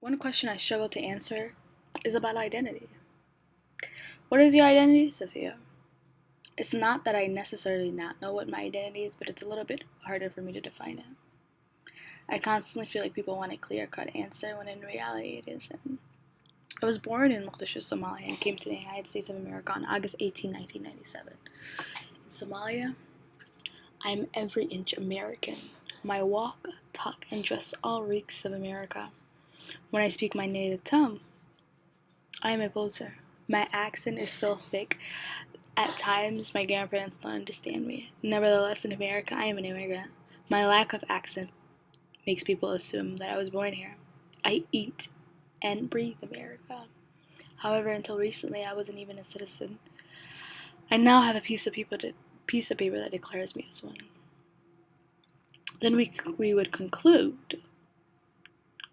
One question I struggle to answer is about identity. What is your identity, Sophia? It's not that I necessarily not know what my identity is, but it's a little bit harder for me to define it. I constantly feel like people want a clear cut answer when in reality it isn't. I was born in Mogadishu, Somalia, and came to the United States of America on August 18, 1997. In Somalia, I am every inch American. My walk, talk, and dress all reeks of America. When I speak my native tongue, I am a poser. My accent is so thick, at times my grandparents don't understand me. Nevertheless, in America, I am an immigrant. My lack of accent makes people assume that I was born here. I eat and breathe America. However, until recently, I wasn't even a citizen. I now have a piece of paper, to, piece of paper that declares me as one. Then we, we would conclude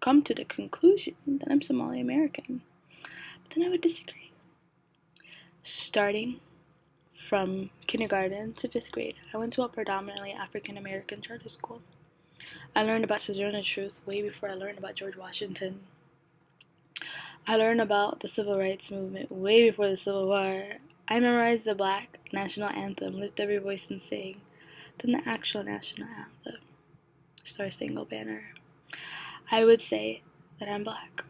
come to the conclusion that I'm Somali American. But then I would disagree. Starting from kindergarten to fifth grade, I went to a predominantly African American charter school. I learned about Sojourner Truth way before I learned about George Washington. I learned about the civil rights movement way before the Civil War. I memorized the black national anthem, lift every voice and sing, then the actual national anthem, Star Spangled Banner. I would say that I'm black.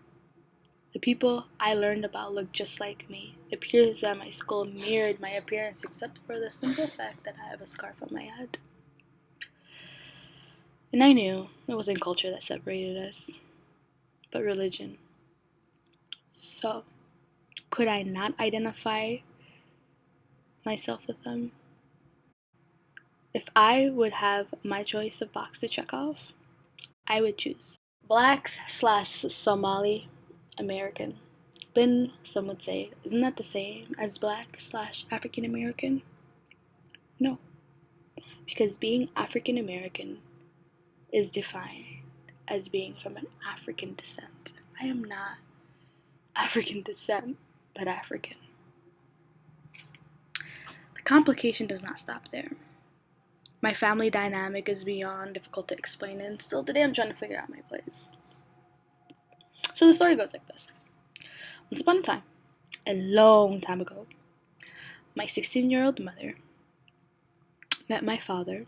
The people I learned about look just like me. It appears that my skull mirrored my appearance except for the simple fact that I have a scarf on my head. And I knew it wasn't culture that separated us, but religion. So, could I not identify myself with them? If I would have my choice of box to check off, I would choose blacks slash Somali American. Then some would say, isn't that the same as black slash African American? No, because being African American is defined as being from an African descent. I am not African descent, but African. The complication does not stop there. My family dynamic is beyond difficult to explain, and still today I'm trying to figure out my place. So the story goes like this Once upon a time, a long time ago, my 16 year old mother met my father,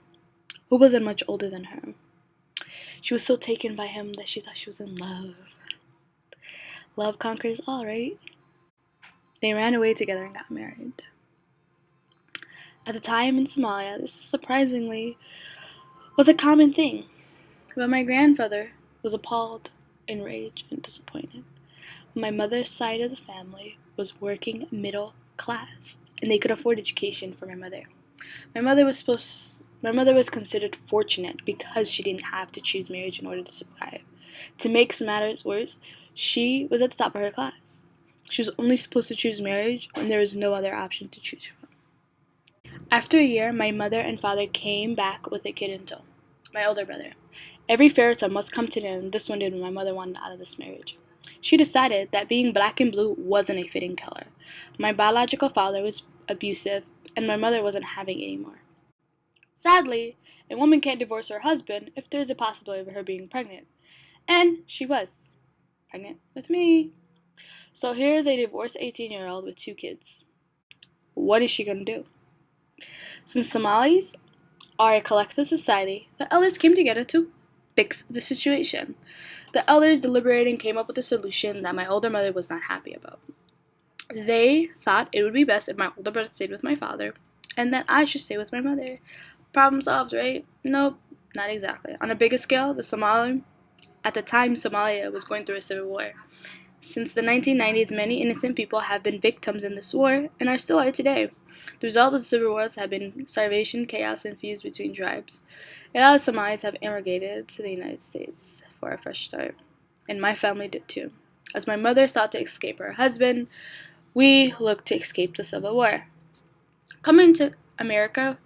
who wasn't much older than her. She was so taken by him that she thought she was in love. Love conquers all, right? They ran away together and got married. At the time in Somalia, this surprisingly was a common thing, but my grandfather was appalled, enraged, and disappointed. My mother's side of the family was working middle class, and they could afford education for my mother. My mother was supposed my mother was considered fortunate because she didn't have to choose marriage in order to survive. To make matters worse, she was at the top of her class. She was only supposed to choose marriage when there was no other option to choose from. After a year, my mother and father came back with a kid in tow, my older brother. Every fairy tale must come to end. This one did when my mother wanted out of this marriage. She decided that being black and blue wasn't a fitting color. My biological father was abusive, and my mother wasn't having any more. Sadly, a woman can't divorce her husband if there's a possibility of her being pregnant. And she was pregnant with me. So here's a divorced 18 year old with two kids. What is she going to do? Since Somalis are a collective society, the elders came together to fix the situation. The elders deliberated and came up with a solution that my older mother was not happy about. They thought it would be best if my older brother stayed with my father and that I should stay with my mother. Problem solved, right? Nope, not exactly. On a bigger scale, the Somali, at the time, Somalia was going through a civil war. Since the 1990s, many innocent people have been victims in this war and are still are today. The result of the civil wars have been starvation, chaos, and feuds between tribes. A lot of Somalis have immigrated to the United States for a fresh start, and my family did too. As my mother sought to escape her husband, we looked to escape the civil war. Coming to America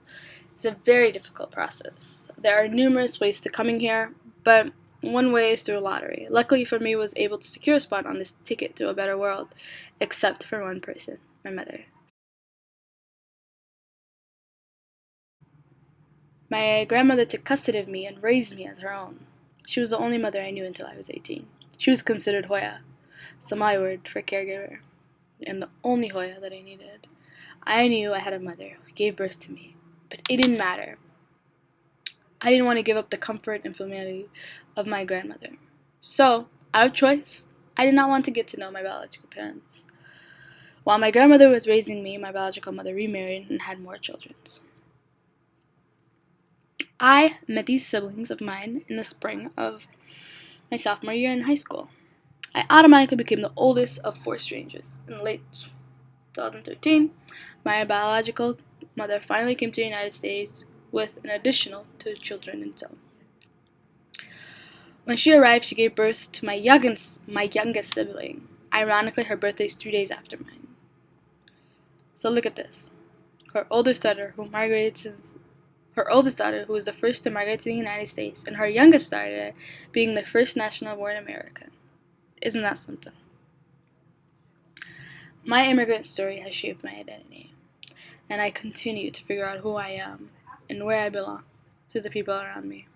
is a very difficult process. There are numerous ways to coming here, but one way is through a lottery. Luckily for me, was able to secure a spot on this ticket to a better world, except for one person, my mother. My grandmother took custody of me and raised me as her own. She was the only mother I knew until I was 18. She was considered Hooyo, Somali word for caregiver, and the only Hooyo that I needed. I knew I had a mother who gave birth to me, but it didn't matter. I didn't want to give up the comfort and familiarity of my grandmother. So, out of choice, I did not want to get to know my biological parents. While my grandmother was raising me, my biological mother remarried and had more children. I met these siblings of mine in the spring of my sophomore year in high school. I automatically became the oldest of four strangers. In late 2013, my biological mother finally came to the United States with an additional two children in tow. When she arrived, she gave birth to my youngest, my youngest sibling. Ironically, her birthday is three days after mine. So look at this. Her oldest daughter, who migrated to her oldest daughter, who was the first to migrate to the United States, and her youngest daughter being the first national born American. Isn't that something? My immigrant story has shaped my identity, and I continue to figure out who I am and where I belong to the people around me.